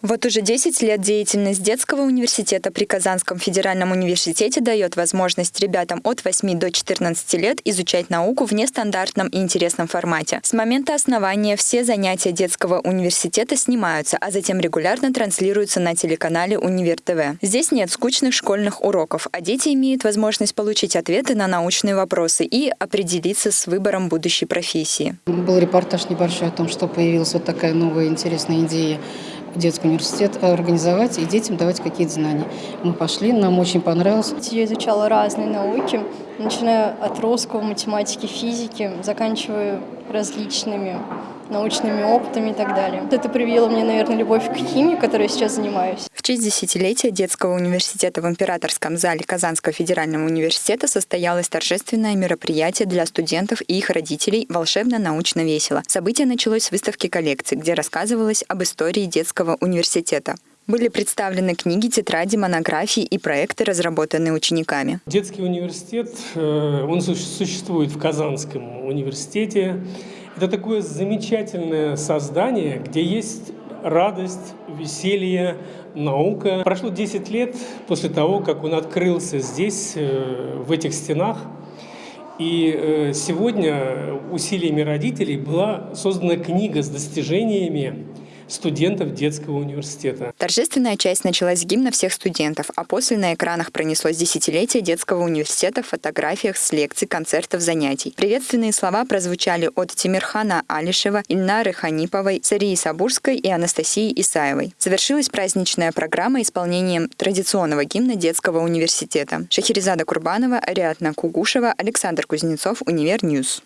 Вот уже 10 лет деятельность детского университета при Казанском федеральном университете дает возможность ребятам от 8 до 14 лет изучать науку в нестандартном и интересном формате. С момента основания все занятия детского университета снимаются, а затем регулярно транслируются на телеканале Универ ТВ. Здесь нет скучных школьных уроков, а дети имеют возможность получить ответы на научные вопросы и определиться с выбором будущей профессии. Был репортаж небольшой о том, что появилась вот такая новая интересная идея детский университет организовать и детям давать какие-то знания. Мы пошли, нам очень понравилось. Я изучала разные науки, начиная от русского, математики, физики, заканчивая различными научными опытами и так далее. Это привело мне, наверное, любовь к химии, которой я сейчас занимаюсь. Честь десятилетия детского университета в Императорском зале Казанского федерального университета состоялось торжественное мероприятие для студентов и их родителей «Волшебно-научно весело». Событие началось с выставки коллекций, где рассказывалось об истории детского университета. Были представлены книги, тетради, монографии и проекты, разработанные учениками. Детский университет, э, он существует в Казанском университете. Это такое замечательное создание, где есть радость, веселье, наука. Прошло 10 лет после того, как он открылся здесь, э, в этих стенах. И э, сегодня усилиями родителей была создана книга с достижениями студентов детского университета. Торжественная часть началась с гимна всех студентов, а после на экранах пронеслось десятилетие детского университета в фотографиях с лекций, концертов, занятий. Приветственные слова прозвучали от Тимирхана Алишева, Ильнары Ханиповой, Сарии Сабурской и Анастасии Исаевой. Завершилась праздничная программа исполнением традиционного гимна детского университета. Шахерезада Курбанова, Ариадна Кугушева, Александр Кузнецов, Univer News.